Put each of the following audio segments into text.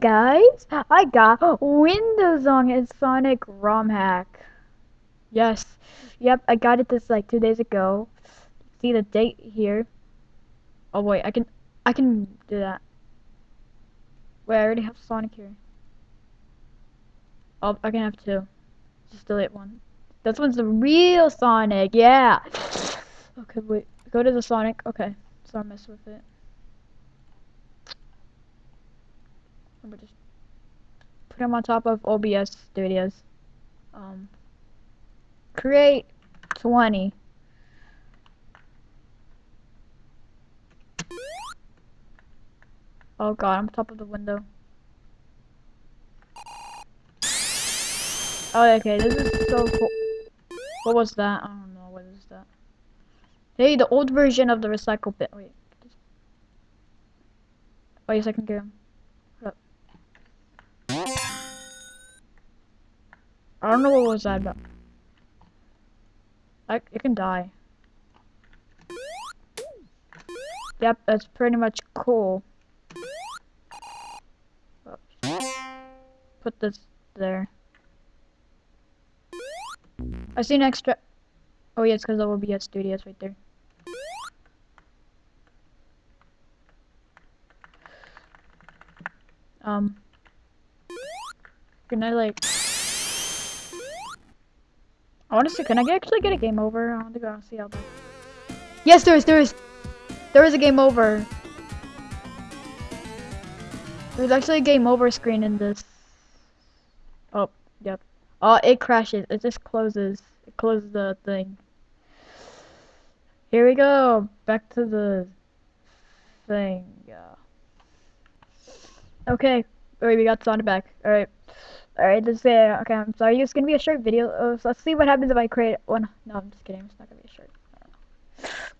guys, I got Windows on it Sonic ROM hack. Yes, yep, I got it this like two days ago. See the date here. Oh wait, I can, I can do that. Wait, I already have Sonic here. Oh, I can have two. Just delete one. This one's the real Sonic, yeah. Okay, wait, go to the Sonic. Okay, so I mess with it. I'm just put them on top of OBS Studios. Um, create 20. Oh god, I'm top of the window. Oh, okay, this is so cool. What was that? I don't know, what is that? Hey, the old version of the recycle bin. Wait. Oh, yes, second, can I don't know what was that about. I, it can die. Yep, that's pretty much cool. Oops. Put this there. I see an extra. Oh yeah, it's because there will be studios right there. Um. Can I like? See. Can I actually get a game over? I want to go see how. Yes, there is. There is. There is a game over. There's actually a game over screen in this. Oh, yep. Oh, it crashes. It just closes. It closes the thing. Here we go. Back to the thing. Yeah. Okay. Alright, we got Sonic back. Alright. Alright, let's say, okay, I'm sorry, it's gonna be a short video. Uh, so let's see what happens if I create one. No, I'm just kidding. It's not gonna be a short.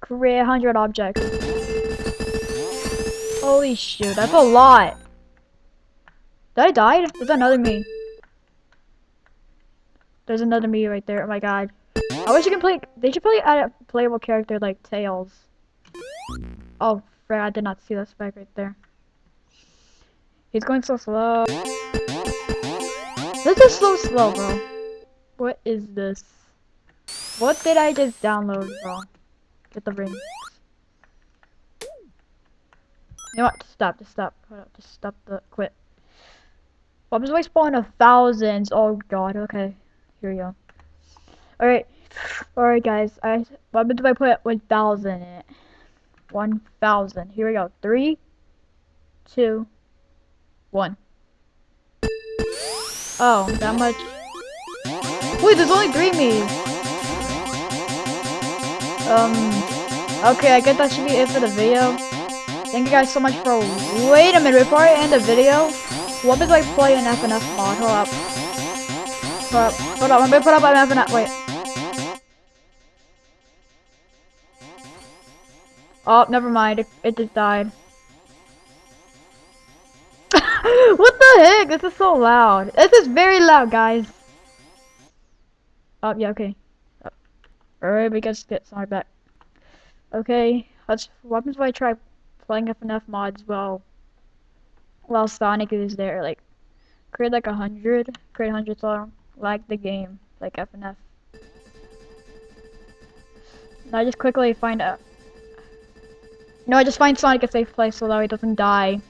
Create 100 objects. Holy shoot, that's a lot. Did I die? There's another me. There's another me right there. Oh my god. I wish you can play. They should probably add a playable character like Tails. Oh, frick, I did not see that spike right there. He's going so slow. Is so slow, bro. What is this? What did I just download, bro? Get the ring. You know what? Just stop. Just stop. Just stop the quit. What was I spawn of thousands? Oh god. Okay. Here we go. All right. All right, guys. I what do I put one thousand in it? One thousand. Here we go. Three, two, one. Oh, that much. Wait, there's only three me. Um, okay, I guess that should be it for the video. Thank you guys so much for- Wait a minute, before I end the video, what if I play an FNF mod? Hold up. Hold up, hold up, I'm gonna put up an FNF- wait. Oh, never mind, it, it just died. what the heck? This is so loud. This is very loud, guys. Oh, yeah, okay. Oh. Alright, we gotta get sorry back. Okay, let's. What happens if I try playing up enough mods while while Sonic is there? Like, create like a hundred, create a hundred so like the game, like FNF. And I just quickly find out. No, I just find Sonic a safe place so that he doesn't die.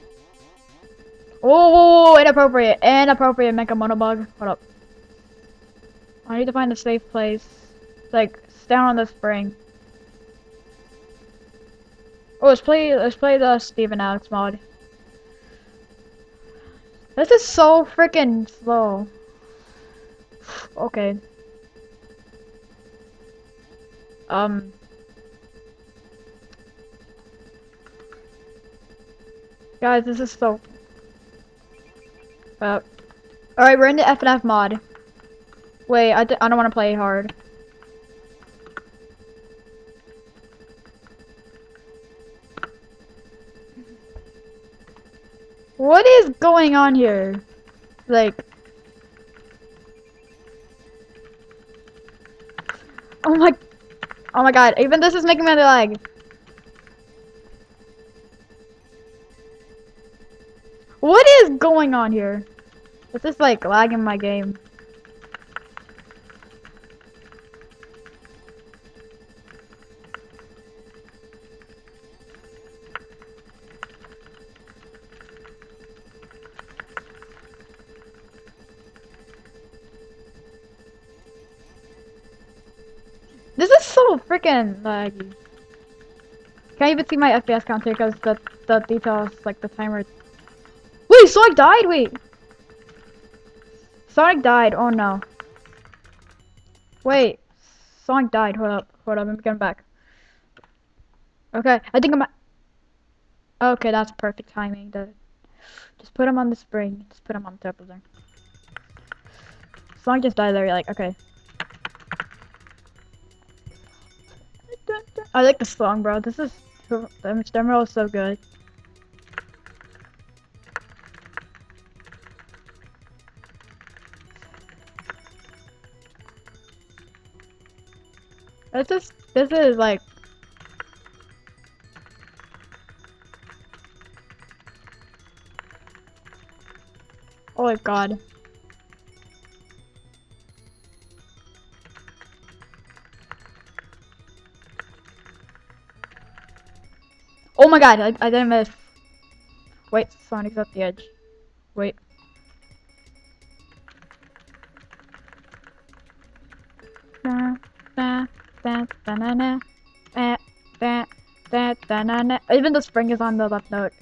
Oh, inappropriate, inappropriate Mecha Monobug. Hold up. I need to find a safe place. Like, down on the spring. Oh, let's play, let's play the Steven Alex mod. This is so freaking slow. Okay. Um. Guys, this is so Alright, we're in the FNF mod. Wait, I d I don't want to play hard. What is going on here? Like... Oh my... Oh my god, even this is making me lag. What is going on here? It's just like lagging my game. This is so freaking laggy. Can't even see my FPS counter because the the details like the timer. Wait, so I died. Wait, Sonic died. Oh no. Wait, Sonic died. Hold up, hold up. I'm getting back. Okay, I think I'm. Okay, that's perfect timing. Just put him on the spring. Just put him on top of there. Sonic just died there. You're like, okay. I like the song, bro. This is the demo is so good. This is this is like Oh my god. Oh my god, I, I didn't miss. Wait, Sonic's at the edge. Wait. Da, da, da, da, na, na. Da, da, da, da, na, na. Even the spring is on the left note.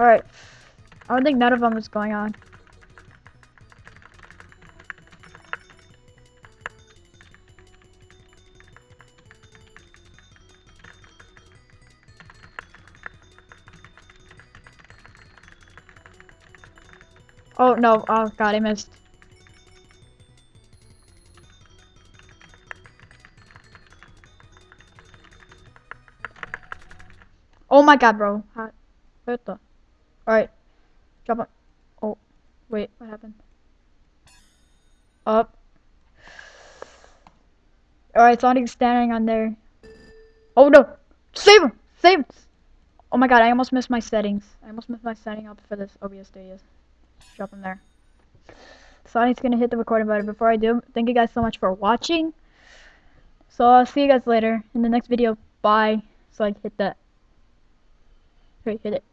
Alright. I don't think none of them is going on. Oh no, oh god, I missed. Oh my god, bro. What the? Alright. Drop it. Oh, wait, what happened? Up. Alright, Sonic's standing on there. Oh no! Save him! Save him! Oh my god, I almost missed my settings. I almost missed my setting up for this OBS studios. Drop him there. Sonic's gonna hit the recording button. Before I do, thank you guys so much for watching. So I'll see you guys later in the next video. Bye. So I hit that. Wait, hit it.